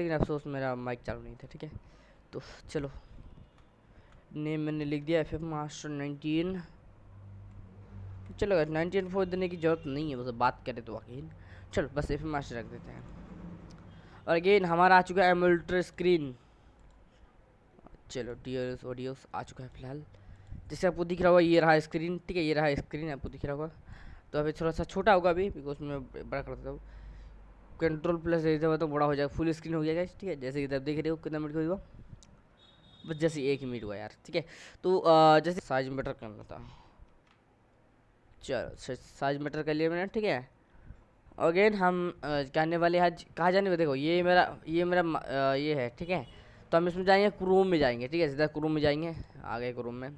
लेकिन अफसोस मेरा माइक चालू नहीं था, ठीक है? तो चलो। नेम मैंने लिख दिया एफ़ एफ़ मास्टर नाइनटीन चलो नाइनटीन फोर देने की ज़रूरत नहीं है, बस बात करें तो अगेन चलो, बस एफ़ एम मास्टर रख देते हैं। और अगेन हमारा आ चुका है एमल्ट्रा स्क्रीन चलो डी ऑडियोस आ चुका है फ़िलहाल। जैसे आपको दिख रहा होगा, ये रहा स्क्रीन ठीक है? ये रहा स्क्रीन आपको दिख रहा होगा। तो अभी थोड़ा सा छोटा होगा अभी बिकॉज़ मैं बड़ा कर देता हूँ। कंट्रोल प्लस देता तो बड़ा हो जाएगा। फुल स्क्रीन हो जाएगा ठीक है? जैसे कि आप देख रहे हो कितना मिनट हुआ? बस जैसे एक मिनट हुआ यार ठीक है? तो आ, जैसे साइज़ मैटर करना था। चलो साइज़ मैटर कर लिया मैंने ठीक है? अगेन हम कहने वाले आज कहाँ जाने देखो? ये मेरा ये मेरा आ, ये है ठीक है? तो हम इसमें जाएँगे क्रोम में जाएँगे ठीक है? सीधा क्रोम में जाएँगे आगे क्रोम में।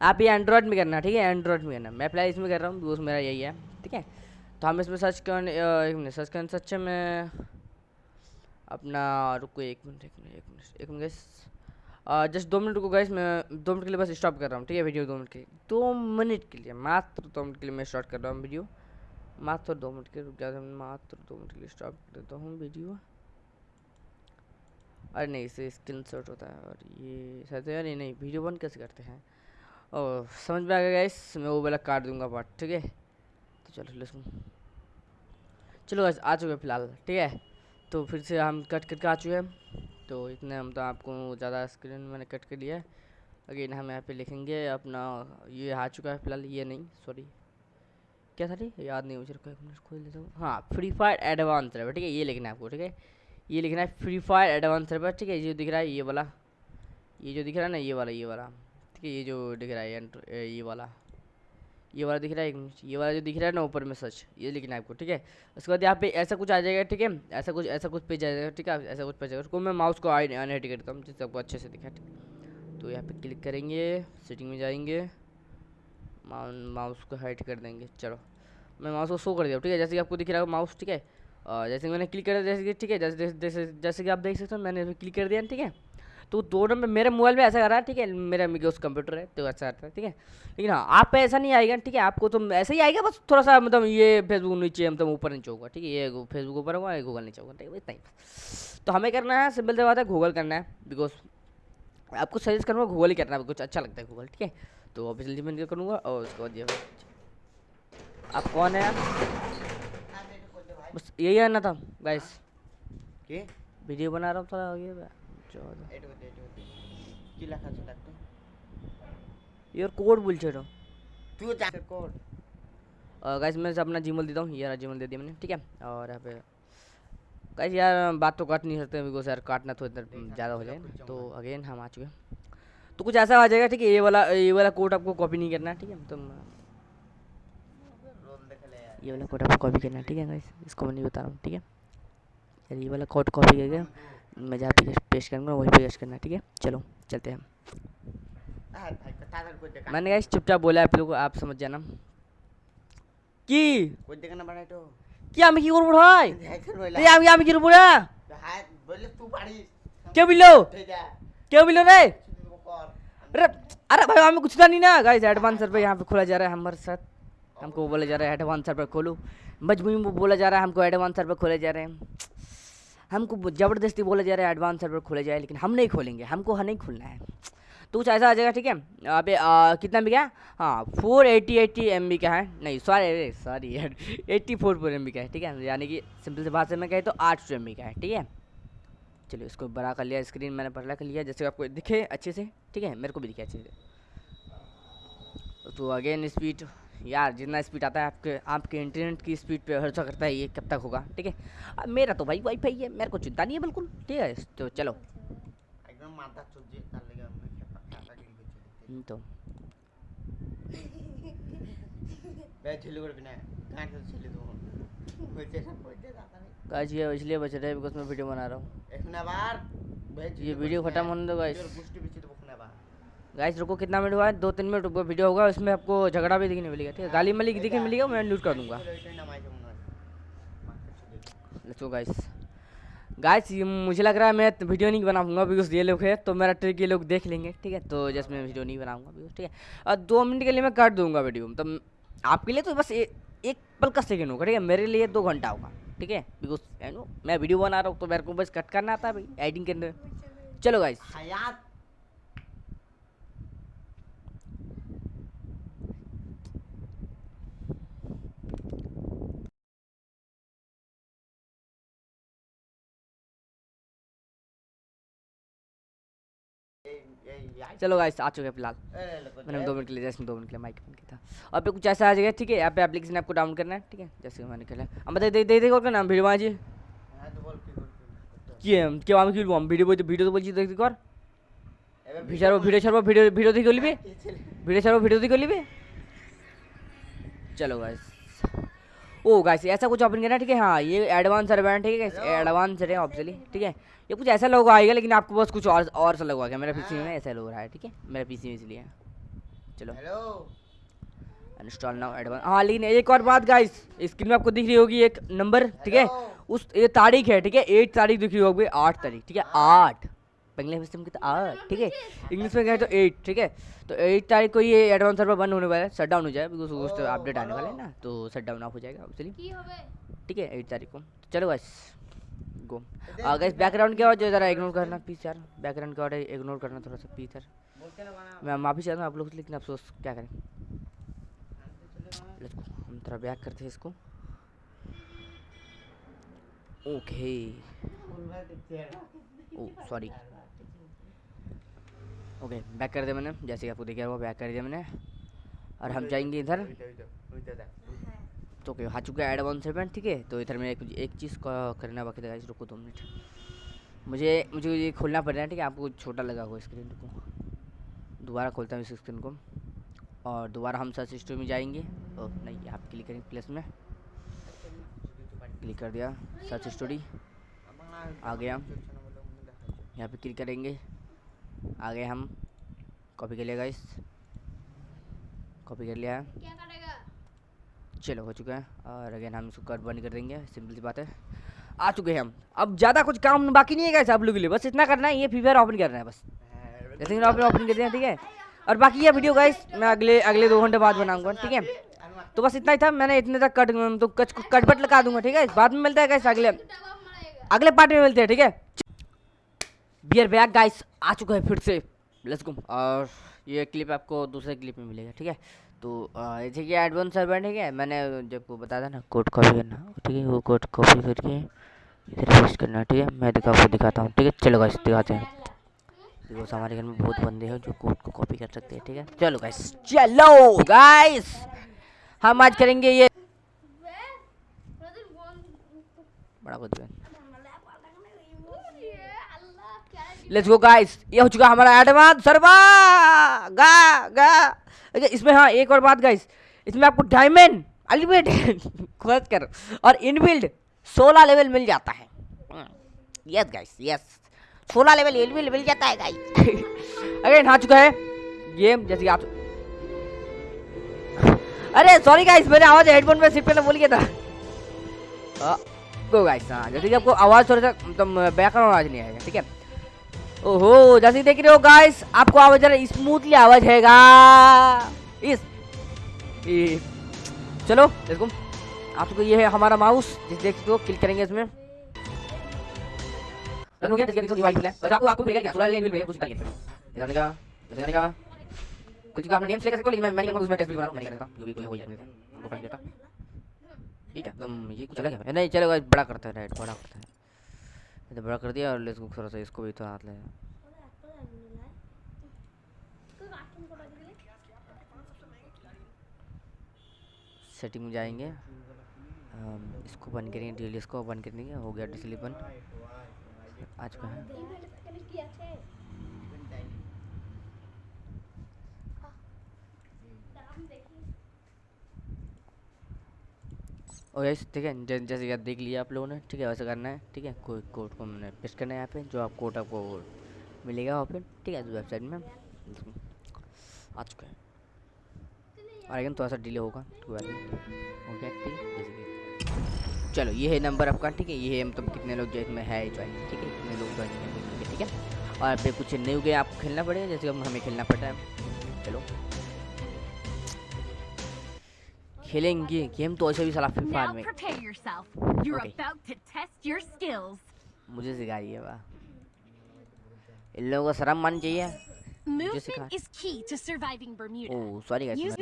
आप ये एंड्रॉयड में करना ठीक है? एंड्रॉयड में करना। मैं फ़िलहाल इसमें कर रहा हूँ दोस्त मेरा यही है ठीक है? तो हम इसमें सर्च कर एक मिनट सर्च करने सच में अपना रुको, एक मिनट एक मिनट एक मिनट एक मिनट जस्ट दो मिनट रुको गैस मैं दो मिनट के लिए बस स्टॉप कर रहा हूँ, ठीक है वीडियो दो मिनट के लिए। दो मिनट के लिए, मात्र दो मिनट के लिए मैं स्टार्ट कर रहा हूँ वीडियो मात्र दो मिनट के रुक जाते मात्र दो मिनट के लिए स्टॉप कर देता हूँ वीडियो अरे नहीं, इसे स्क्रीन शॉट होता है, और ये शायद यार नहीं नहीं वीडियो बंद कैसे करते हैं? और समझ में आ गया गाइस मैं वो वाला काट दूँगा पार्ट ठीक है? तो चलो लेट्स चलो गाइस आ चुके फ़िलहाल, ठीक है? तो फिर से हम कट करके आ चुके हैं। तो इतने हम तो आपको ज़्यादा स्क्रीन मैंने कट कर लिया है। अगेन हम यहाँ पे लिखेंगे अपना, ये आ चुका है फ़िलहाल, ये नहीं सॉरी क्या था याद नहीं, मुझे खोल लेता हूँ। हाँ फ्री फायर एडवांस है ठीक है? ये लिखना है आपको, ठीक है? ये लिखना है फ्री फायर एडवांस सर्वर ठीक है? ये दिख रहा है, ये वाला। ये जो दिख रहा है ना, ये वाला ये वाला। ठीक है, ये जो दिख रहा है ये वाला। ये वाला दिख रहा है ये वाला जो दिख रहा है ना ऊपर में सच, ये लिखना है आपको, ठीक है? उसके बाद यहाँ पे ऐसा कुछ आ जाएगा, ठीक है? ऐसा कुछ ऐसा कुछ पेज आ जाएगा, ठीक है? ऐसा कुछ पेज आएगा उसको मैं माउस को अनहेट करता हूँ, जिससे आपको अच्छे से दिखा तो यहाँ पे क्लिक करेंगे, सेटिंग में जाएँगे माउस को हाइट कर देंगे, चलो। मैं माउस को शो कर दिया, ठीक है? जैसे कि आपको दिख रहा है माउस, ठीक है? जैसे मैंने क्लिक कर दिया जैसे कि, ठीक है? जैसे जैसे जैसे कि आप देख सकते हो, मैंने क्लिक कर दिया, ठीक है? तो दो नंबर मेरे मोबाइल में ऐसा कर रहा है ठीक है मेरा उस कंप्यूटर है तो ऐसा आता है ठीक है? लेकिन हाँ आप पे ऐसा नहीं आएगा ठीक है? आपको तो ऐसा ही आएगा बस थोड़ा सा मतलब ये फेसबुक नीचे मतलब ऊपर नीचे होगा ठीक है? ये फेसबुक ऊपर होगा ये गूगल नीचे होगा ठीक है इतना ही तो हमें करना है सिंपल से बात है गूगल करना है बिकॉज़ आपको सजेस्ट करूँगा गूगल ही करना है कुछ अच्छा लगता है गूगल ठीक है? तो अभी जल्दी मैं करूँगा और उसके बाद ये आप कौन है बस यही आना था गाइस वीडियो बना रहा हूँ थोड़ा চলো এটা ওতে এটা तू जा कोड गाइस मैं अपना जीमेल देता हूँ यार जीमेल दे दिया मैंने ठीक है? और यहाँ पे गाइस यार बात तो काट नहीं सकते बिकॉज़ यार काटना तो देर ज़्यादा हो जाए। तो अगेन हम आ चुके हैं। तो कुछ ऐसा आ जाएगा ठीक है ये वाला ये वाला कोड आपको कॉपी नहीं करना है ठीक है? तो ये वाला कोड आपको कॉपी करना है ठीक है गाइस इसको मैं नहीं बता रहा हूँ ठीक है? यार ये वाला कोड कॉपी करके मैं जहाँ पे पेश करूँगा वहीं पे पेश करना है ठीक है चलो चलते हैं मैंने गाइस चुपचाप बोला आप लोग आप समझ जाना কি কই দেখে না বাড়াই তো কি আমি কি করবো ভাই দেখে রইলা এই আমি আমি কি করবো না হাত বললে তুই পারিস কেউ বিলো ঠিক আছে কেউ বিলো রে কর अरे अरे भाई हमें कुछ था नहीं ना गाइस एडवांस सर्वर यहाँ पे खोला जा रहा है हमारे साथ हमको बोला जा रहा है एडवांस सर्वर खोलो मजबूरी में बोला जा रहा है हमको एडवांस सर्वर खोले जा रहे हैं हमको ज़बरदस्ती बोला जा रहा है एडवांस सर्वर खोले जाए लेकिन हम नहीं खोलेंगे हमको हाँ नहीं खोलना है। तो कुछ ऐसा आ जाएगा ठीक है? आ, कितना भी क्या? हाँ four eighty eighty M B का है? नहीं सॉरी सॉरी यार eighty four four M B का है ठीक है? यानी कि सिंपल से भाषा में कहे तो आठ सौ एम बी का है ठीक है? चलिए इसको बड़ा कर लिया स्क्रीन मैंने बड़ा कर लिया जैसे आपको दिखे अच्छे से ठीक है? मेरे को भी दिखे अच्छे से। तो अगेन स्पीड यार जितना स्पीड आता है आपके आपके इंटरनेट की स्पीड पे भरोसा करता है ये कब तक होगा ठीक है? मेरा तो भाई वाईफाई है मेरे को चिंता नहीं है बिल्कुल ठीक है? तो चलो। हम्म, तो। गाइस ये इसलिए बच रहे हैं बिकॉज़ मैं वीडियो बना रहा हूँ। ये वीडियो खत्म होने दो गाइस गाइस रुको कितना मिनट हुआ? है दो तीन मिनट रुको वीडियो होगा उसमें आपको झगड़ा भी दिखने मिलेगा ठीक है? गाली मलिक दिखने मिलेगा मैं लूट कर दूँगा। लेट्स गाइस गाइस मुझे लग रहा है मैं वीडियो नहीं बना पाऊँगा बिकॉज़ ये लोग है तो मेरा ट्रिक ये लोग देख लेंगे ठीक है? तो जैसे मैं वीडियो नहीं बनाऊँगा बिकॉज़ ठीक है? और दो मिनट के लिए मैं काट दूँगा वीडियो मतलब आपके लिए तो बस ए, एक पल का सेकेंड होगा ठीक है? मेरे लिए दो घंटा होगा ठीक है? बिकॉज़ मैं वीडियो बना रहा हूँ तो मेरे को बस कट करना आता है भाई एडिटिंग अंदर। चलो गाइस चलो गाइस आ चुके हैं फिलहाल मैंने दो मिनट के लिए जैसे दो मिनट के लिए माइक बंद किया था और पे कुछ ऐसा आ जाएगा ठीक है यहाँ पे एप्लीकेशन आपको डाउनलोड करना है ठीक है जैसे मैंने खेला हम बता दे दे दे और नाम वीडियो माजी কি এম কেউ আমি কি বলবো ভিডিও বলতে ভিডিও তো বলছি দেখতে কর ভিডিও ছাড়বো ভিডিও ছাড়বো ভিডিও ভিডিও দিয়ে করলিবি ভিডিও ছাড়বো ভিডিও দিয়ে করলিবি चलो गाइस ओ गाइस ऐसा कुछ ओपन करना है ठीक है हाँ ये एडवांस सर्वर ठीक है एडवांस है ऑब्वियसली ठीक है ये कुछ ऐसा लोगो आएगा लेकिन आपको बस कुछ और और सा लगवा आएगा मेरा पीसी में ऐसा लोग रहा है ठीक है? मेरा पीसी में इसलिए। चलो। हेलो। इंस्टॉल नाउ एडवांस हाँ लेकिन एक और बात गाइस स्क्रीन में आपको दिख रही होगी एक नंबर ठीक है? उस ये तारीख है ठीक है? एट तारीख दिख रही होगी आठ तारीख ठीक है? आठ। बंगला सिस्टम की तो आठ ठीक है? इंग्लिश में कहें तो एट ठीक है? तो एट तारीख को ये एडवांस सर्वर बंद होने वाला है शट डाउन हो जाए बिकॉज़ उस अपडेट आने वाला है ना तो शट डाउन ऑफ़ हो जाएगा एक्चुअली ठीक है एट तारीख को। चलो बस गो गाइस बैकग्राउंड की आवाज़ जरा इग्नोर करना प्लीज़ यार। बैकग्राउंड की आवाज़ इग्नोर करना थोड़ा सा प्लीज़ यार। मैं माफ़ी चाहता हूँ आप लोग से लेकिन अफसोस क्या करें? हम थोड़ा बैक करते हैं इसको। Okay oh sorry okay back कर दिया मैंने। जैसे कि आपको दिख रहा वो बैक कर दिया मैंने। और हम जाएँगे इधर। तो ओके आ चुका है एडवांस सेवन ठीक है? तो इधर में एक, एक चीज़ करना बाकी था रुको दो मिनट। मुझे मुझे ये खोलना पड़ रहा है ठीक है? आपको छोटा लगा हुआ स्क्रीन को दोबारा खोलता हूँ इस स्क्रीन को। और दोबारा हम सर्च हिस्ट्री में जाएँगे। ओ नहीं आप क्लिक करेंगे प्लस में। क्लिक कर दिया सर्च स्टोरी आ गया। यहाँ पे क्लिक करेंगे। आ गए हम। कॉपी कर लिया इस कॉपी कर लिया। क्या चलो, हो चुका है। और अगेन हम इसको कट बंद कर देंगे। सिंपल सी बात है। आ चुके हैं हम। अब ज़्यादा कुछ काम बाकी नहीं है गाइस आप लोगों के लिए। बस इतना करना है, ये फ्री फायर ओपन करना है बस। जैसे आपने ओपन कर दिया ठीक है? और बाकी ये वीडियो गाइस मैं अगले अगले दो घंटे बाद बनाऊँगा, ठीक है? तो बस इतना ही था। मैंने इतने तक कट तो कच कट बट लगा दूँगा, ठीक है? बाद में मिलता है गाइस अगले अगले पार्ट में मिलते हैं, ठीक है? बियर बैग गाइस आ चुका है फिर से। लेट्स गो और ये क्लिप आपको दूसरे क्लिप में मिलेगा, ठीक है? तो जैसे कि एडवांस सर्वर ठीक है? मैंने जब बताया था ना कोड कॉपी करना, ठीक है? वो कोड कॉपी करके इधर पेस्ट करना, ठीक है? मैं दिखा आपको दिखाता हूँ, ठीक है? चलो गाइस दिखाते हैं। बिकॉज़ हमारे घर में बहुत बंदे हैं जो कोड को कॉपी कर सकते हैं, ठीक है? चलो गाइस चलो गाइस हम आज करेंगे ये। वे बड़ा कुछ लेट्स गो गाइस ये हो चुका हमारा एडवांस सर्वर गा गा। अच्छा इसमें हाँ एक और बात गाइस इसमें आपको डायमंड अल्टीमेट खोज कर और इनबिल्ड 16 लेवल मिल जाता है। Yes guys yes 16 level inbuilt मिल जाता है गाइस अगेन आ चुका है। गेम जैसे आप अरे सॉरी गाइस मैंने आवाज़ हेडफोन में सिर्फ़ पहले बोल गया था। गो गाइस हाँ जैसे कि आपको आवाज़ थोड़ा सा मतलब बैकग्राउंड आवाज़ नहीं आएगा, ठीक है? ओहो, जैसे देख रहे हो गाइस आपको आवाज़ जरा स्मूथली आवाज़ है इस चलो देखो आपको ये है हमारा माउस जिस देख सकते हो क्लिक करेंगे इसमें आपको आपको मिलेगा क्या? लेवल में कुछ चाहिए जाने का जाने का। कुछ का अपना नेम सेलेक्ट कर लेकिन मैं मैं उसमें टेस्ट भी बना रहा हूँ, मैं नहीं करता। जो भी कोई हो जाएगा वो फ़ाइल देता ठीक है तुम ये कुछ अलग है। नहीं, चलो गाइस बड़ा करता है राइट बड़ा करता है। तो बड़ा कर दिया और गो थोड़ा सा इसको भी तो हाथ ले। सेटिंग में जाएँगे। इसको बंद करेंगे डेली इसको बंद कर देंगे। हो गया डिसली बंद। आज का है? और यस ठीक है जैसे कि देख लिया आप लोगों ने, ठीक है, वैसे करना है, ठीक है, कोई कोड को हमने पेस्ट करना है यहाँ पे, जो आप कोड आपको मिलेगा वहाँ पे, ठीक है वेबसाइट में। आ चुका है। और अगेन थोड़ा सा डिले होगा नहीं। हो ठीक है चलो, ये है नंबर आपका, ठीक है, ये है मतलब कितने लोग जो इसमें है ज्वाइन ठीक है, कितने लोग ज्वाइन ठीक है। और पे कुछ न्यू गेम आपको खेलना पड़ेगा, जैसे हमें खेलना पड़ता है। चलो। खेलेंगे गेम तो ऐसे भी साला फ्री फायर में Okay. मुझे सिखाइए वाह इन लोगों को शर्म माननी चाहिए Movement is key to surviving Bermuda. Oh sorry Use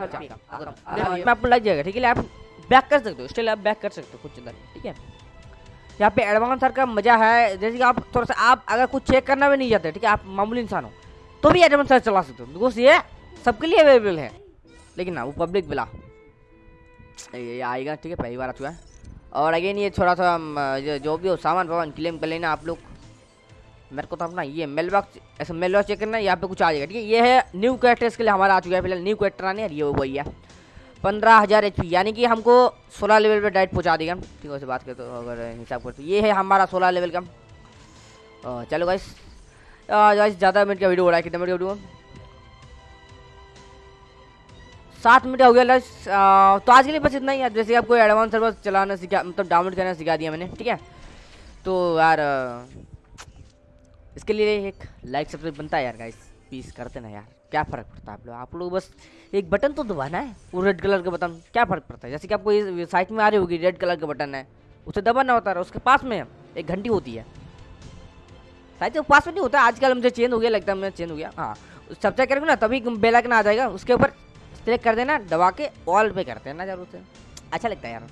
मैं आपको लग जाएगा ठीक है आप बैक कर सकते हो स्टिल आप बैक कर सकते हो कुछ अंदर, ठीक है? यहाँ पे एडवांस सर का मज़ा है, जैसे कि आप थोड़ा सा, आप अगर कुछ चेक करना भी नहीं जाते ठीक है, आप मामूली इंसान हो तो भी एडवांस सर चला सकते हो बिकॉज़ ये सबके लिए अवेलेबल है। लेकिन ना, वो पब्लिक बिला ये आएगा, ठीक है, पहली बार आ चुका है। और अगेन ये थोड़ा सा जो भी हो, सामान वामान क्लेम कर लेना आप लोग। मेरे को तो अपना ये मेल बॉक्स ऐसा मेल बॉक्स चेक करना यहाँ पे कुछ आ जाएगा, ठीक है। ये है न्यू कैरेक्टर्स के लिए हमारा आ चुका है, फ़िलहाल न्यू कैरेक्टर आने ये वही है। पंद्रह हज़ार एच यानी कि हमको सोलह लेवल पे डायरेक्ट पहुँचा देगा ठीक है बात करें तो अगर हिसाब करते ये है हमारा सोलह लेवल का। चलो गाइस गाइस ज़्यादा मिनट का वीडियो हो रहा है, कितने मिनट का वीडियो सात मिनट हो गया लस तो आज के लिए बस इतना ही यार जैसे आपको एडवांस सर्वर चलाना सिखा मतलब डाउनलोड करना सिखा दिया मैंने, ठीक है? तो यार इसके लिए एक लाइक सब्सक्राइब बनता है यार गाइस प्लीज़ करते ना यार। क्या फ़र्क पड़ता है आप लोग? आप लोग बस एक बटन तो दबाना है, वो रेड कलर का बटन, क्या फ़र्क पड़ता है? जैसे कि आपको ये साइट में आ रही होगी रेड कलर का बटन है, उसे दबाना होता है उसके पास में एक घंटी होती है। शायद वो पास में नहीं होता, आजकल मुझे चेंज हो गया, लगता है मैं चेंज हो गया। हाँ सब्सक्राइब करेंगे ना, तभी बेल आइकन आ जाएगा, उसके ऊपर सेलेक्ट कर देना, दबा के ऑल पे करते हैं ना ज़रूर से। अच्छा लगता है यार।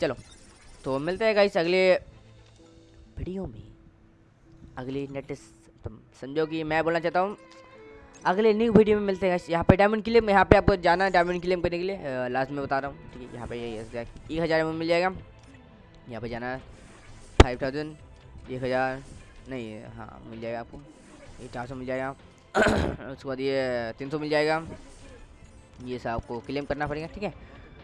चलो तो मिलते हैं गाइस अगले वीडियो में। अगली नेट समझो कि मैं बोलना चाहता हूँ। अगले न्यू वीडियो में मिलते हैं यहाँ पे डायमंड क्लेम यहाँ पे आपको जाना है डायमंड क्लेम करने के लिए। लास्ट में बता रहा हूँ। ठीक है, यहाँ पे ये एक हज़ार में मिल जाएगा। यहाँ पे जाना है। फाइव थाउज़ेंड एक हज़ार, नहीं हाँ मिल जाएगा आपको। ये चार सौ मिल जाएगा। उसके बाद ये तीन सौ मिल जाएगा। ये सब आपको क्लेम करना पड़ेगा, ठीक है?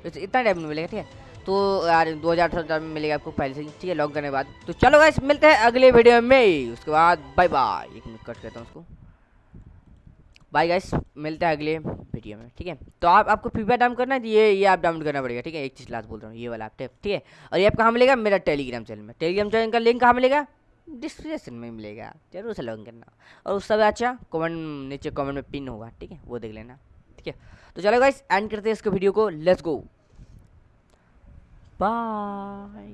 इस- इतना डायमंड मिलेगा, ठीक है? तो यार, दो हज़ार अठारह में मिलेगा आपको पहले से ठीक है? लॉग करने के बाद। तो चलो गाइस मिलते हैं अगले वीडियो में। उसके बाद बाय बाय एक मिनट कट करता हूँ उसको। बाय गाइस मिलते हैं अगले वीडियो में, ठीक है? तो आप, आपको फ्री फायर डाउन करना है तो ये ये आप डाउनलोड करना पड़ेगा, ठीक है? एक चीज़ लास्ट बोल रहा हूँ, ये वाला आप ठीक है? और ये आप कहाँ मिलेगा? मेरा टेलीग्राम चैनल में। टेलीग्राम चैनल का लिंक कहाँ मिलेगा? डिस्क्रिप्शन में मिलेगा। ज़रूर से लॉगिन करना। और उस सब अच्छा कमेंट नीचे कमेंट में पिन होगा, ठीक है? वो देख लेना, ठीक है? तो चलो गाइस एंड करते हैं इसके वीडियो को। Let's go bye